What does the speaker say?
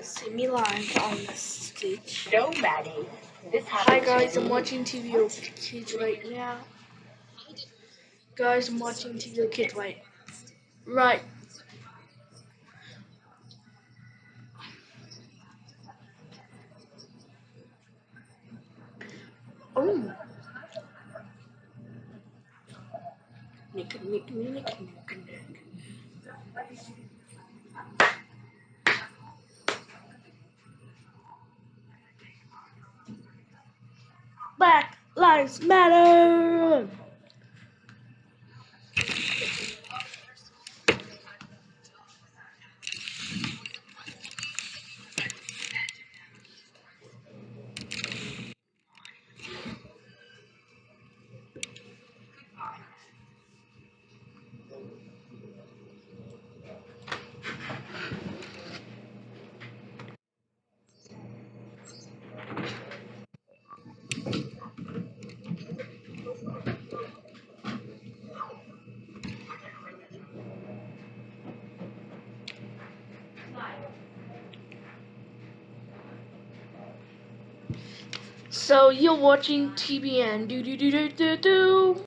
See me live on the stage. Nobody. This Hi guys, I'm watching TV Kids right now. Guys, I'm watching TV Kids right. Right. Oh. Nick, nick, nick, nick, nick, nick. Black Lives Matter! So you're watching TBN. Do do do do do do.